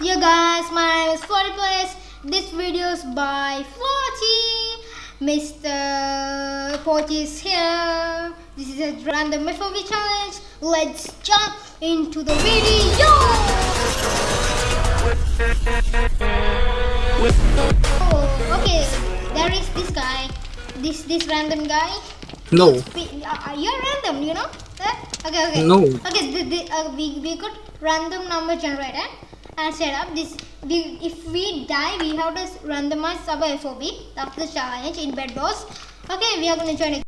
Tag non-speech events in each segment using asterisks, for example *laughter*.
Yeah guys, my name is 40 Place. This video is by 40. Mr. 40 is here. This is a random FOV challenge. Let's jump into the video. Oh, okay. There is this guy. This this random guy. No. We- uh, You're random, you know? Eh? Okay, okay. No. Okay, the, the, uh, we, we could random number generator and set up this. We, if we die, we have to randomize our FOV. That's the challenge in Bedwars. Okay, we are going to join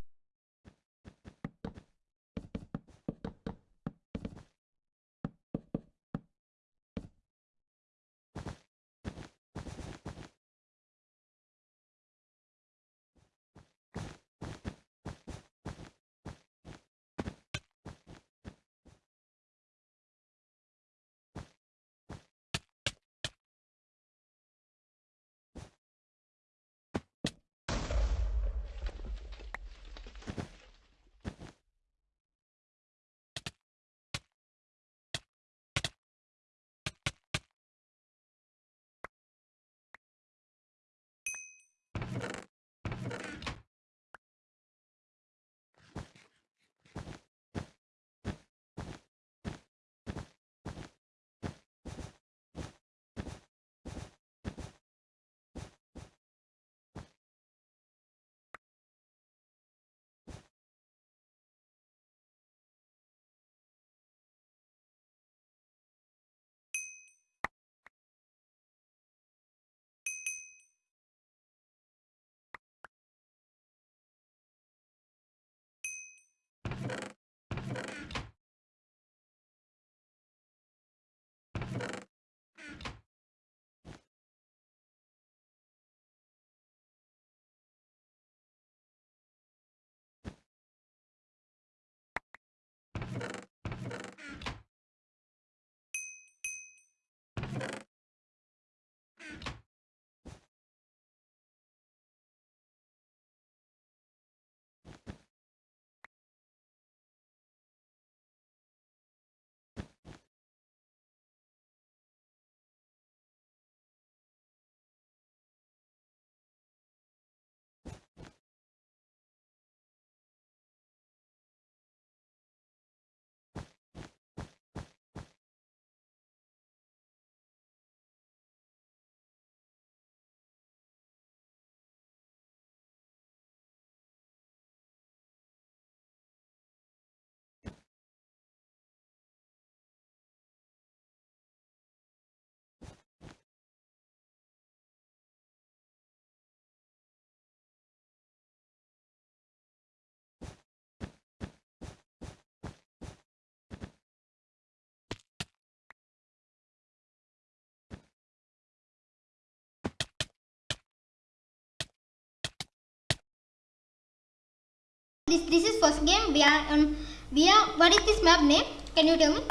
This this is first game. We are on. We are. What is this map name? Can you tell me?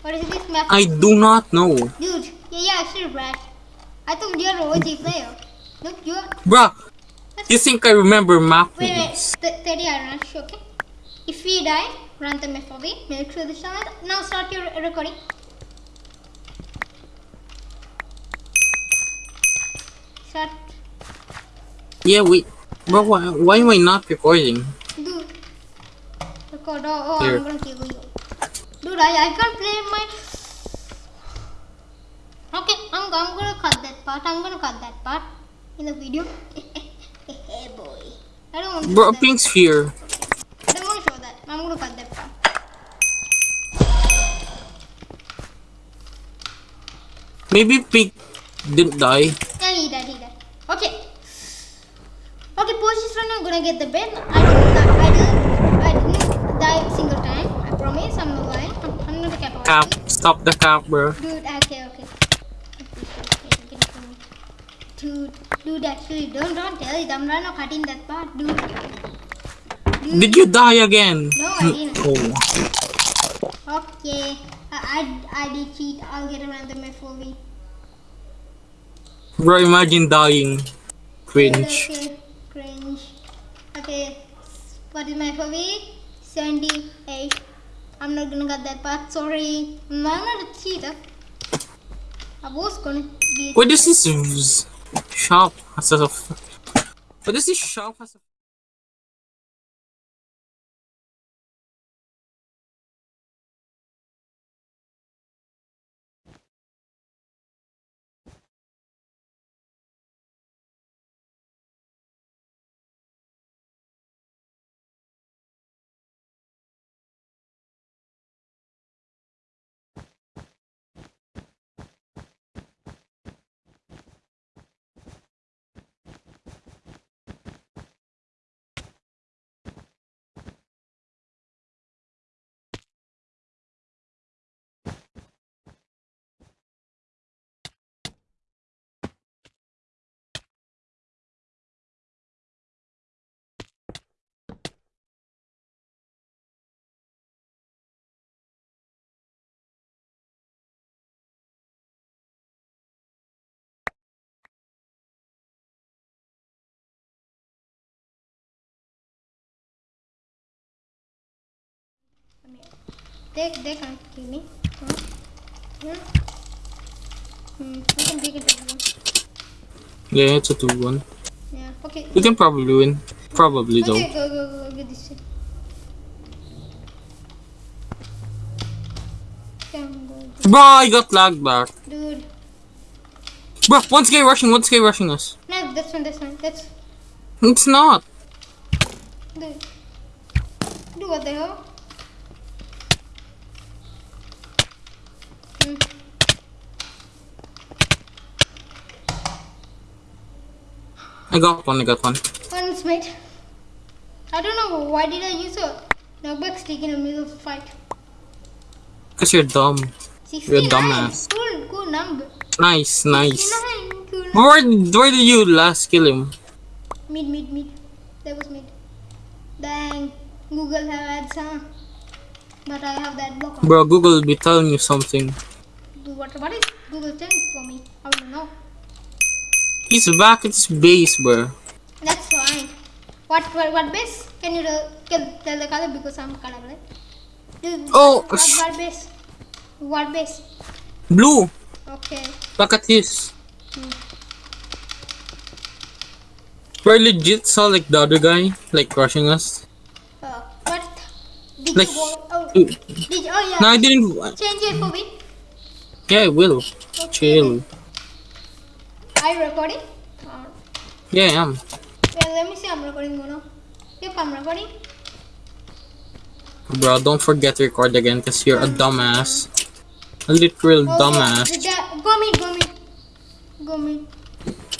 What is this map? I do not know. Dude, yeah, yeah, actually, Brad. I thought you're an OG player. Look, you're. Bruh, you think I remember map Wait, wait, names? th- 30 iron rush, okay? If we die, run the FOV, make sure the channel. Now start your recording. Start. Yeah, wait. But why, why am I not recording? Dude. Record. Oh, oh Here. I'm gonna kill you. Dude, I, I can't play my. Okay, I'm, I'm gonna cut that part. I'm gonna cut that part in the video. *laughs* hey, boy. I don't want to Bro, show that. pink sphere. I don't want to show that. I'm gonna cut that part. Maybe pink didn't die. Yeah, he died, he died. Okay. Okay, Porsche friend, I'm gonna get the bed. I didn't die. I didn't, I didn't die a single time. I promise. I'm not lying. I'm, I'm not a cat. Cap. Stop the cap, bro. Dude, okay, okay. Dude, dude, actually, don't, don't tell it. I'm not cutting that part, dude. Dude. Did you die again? No, I didn't. Oh. Okay. I, I, I did cheat. I'll get a random FOV. Bro, imagine dying. Cringe. Okay, cringe. Okay, what is my FOV? 78. I'm not gonna get that part. Sorry. I'm not a cheater. I was gonna be. Wait, this is shop a. But this is shop has a. They they can't kill me. Huh? Hmm. Hmm. We can take it down. Yeah, it's a 2 1. Yeah. Okay. We can probably win. Probably though. Okay, go go go get this shit. Come go, go. Bro, I got lagged back. dude. Bro, one's guy rushing, one's guy rushing us. No, this one, this one. That's It's not. dude. Dude, what the hell? I got one, I got one. One mate. I don't know why did I use a knockback stick in the middle of the fight. Because you're dumb. 69. dumbass. Cool, cool number. Nice, nice. Cool. Where, where did you last kill him? Mid, mid, mid. That was mid. Dang. Google have ads, huh? But I have that block on. Bro, Google will be telling you something. Do What, what is Google telling for me? I don't know. He's back at his base, bro. That's fine. What, what, what base? Can you tell, can tell the color because I'm colorblind? Oh, what, what base? What base? Blue, Okay. look at his. Hmm. I legit saw like the other guy, like rushing us. Uh, what? Did Like, you go? Oh, uh, did you? Oh yeah. No, I didn't. Change it for me. Yeah, I will. Okay. Chill. Are you recording? Yeah, I am. well, let me see. I'm recording now. Yep, I'm recording. Bro, don't forget to record again because you're a dumbass. A literal Oh, dumbass. the- Go mid, go mid. Go mid.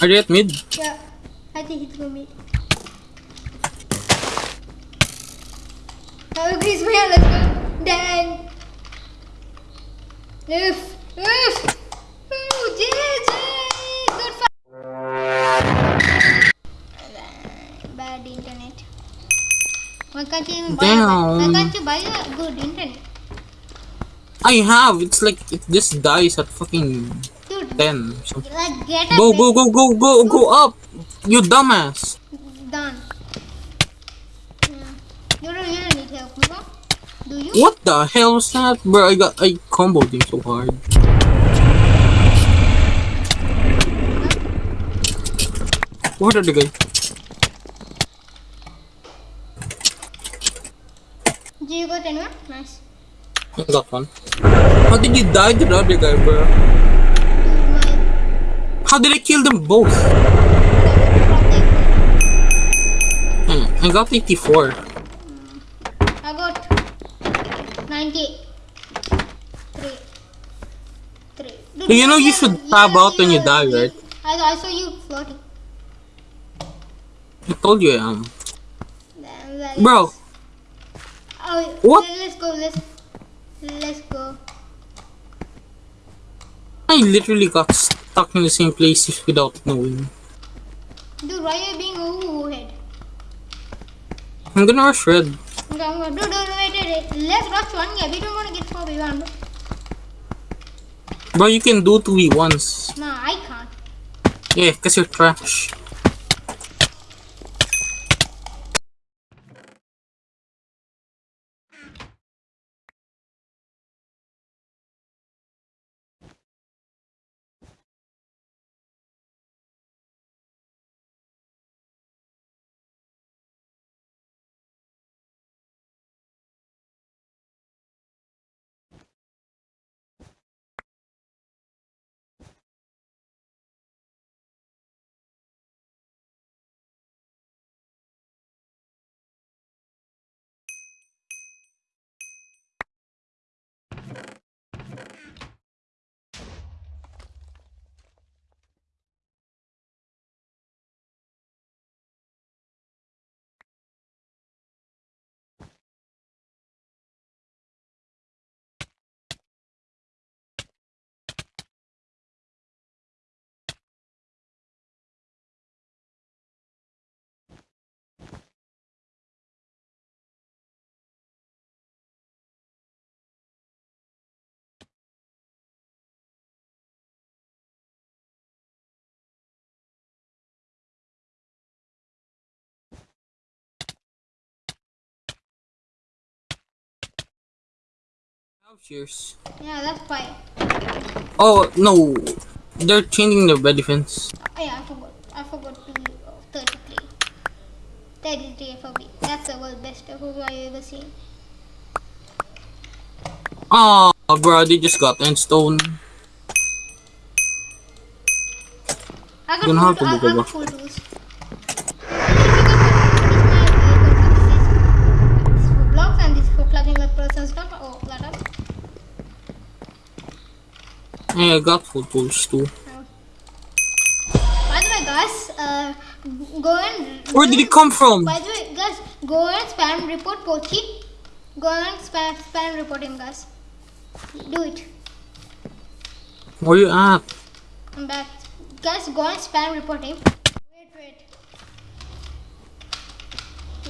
Are you at mid? Yeah, I think it's go mid. Oh, let's go. Dang. Oof. Oof. Ooh, GG. Good. Bad internet. Why can't you buy, a, why can't you buy a good internet? I have. It's like it just dies at fucking Dude, 10. So like get a go, go, go, go, go, go up. You dumbass. Done. Yeah. You don't really need help, Musa. Do you? What the hell was that? Bro, I got I comboed him so hard. What are the guy? Do you got anyone? Nice. I got one. How did you die to the other guy, bro? How did I kill them both? Hmm, I got 84. I got 90. Three. Three. Dude, You know you yeah, should yeah, tab out when you die, right? I, I saw you floating. I told you I am. Then Bro, Oh, What? let- Let's go. Let's let's go. I literally got stuck in the same place without knowing. Dude, why are you being ooh head? I'm gonna rush red. Okay, I'm gonna do do wait, wait, wait. Let's rush one. Yeah, we don't want to get four. We want. Bro, you can do 2v1s. Nah, I can't. Yeah, because you're trash. Oh, cheers. Yeah, that's fine. Oh no, they're changing the bed defense. Oh, yeah, I forgot. I forgot to oh, 33. 33 FOV. That's the world best FOV I've ever seen. Oh, bro, they just got end stone. I got full, I, I got full tools. This is for blocks and this is for plugging the person's stuff. Oh, laptop. Hey, I got tools too. By the way, guys, uh, go and. Where did it come from? By the way, guys, go and spam report Pochi. Go and spam spam report him, guys. Do it. Where you at? I'm back. Guys, go and spam report him. Wait, wait.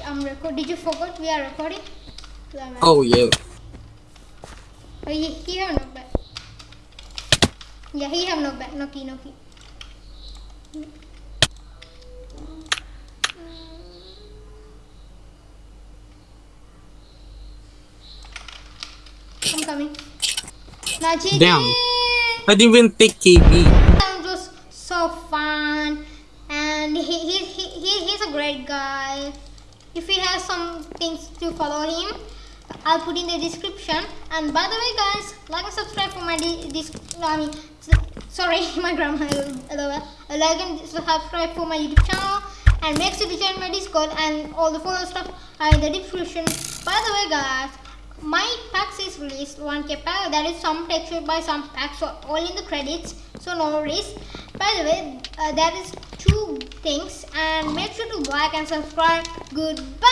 I'm record. Did you forget we are recording? Oh yeah. Are you he have no back. Yeah, he have no back. No key, no key. I'm coming. Now, GG! Damn. I didn't even take KB. It was so fun, and he, he, he, he he's a great guy. If you have some things to follow him, I'll put in the description. And by the way, guys, like and subscribe for my dis- I mean, sorry, *laughs* my grammar. LOL. Like and subscribe for my YouTube channel, and make sure to join my Discord and all the follow stuff are in the description. By the way, guys, my packs is released 1k pack that is some texture by some packs so all in the credits so no worries by the way uh, that is two things and make sure to like and subscribe goodbye.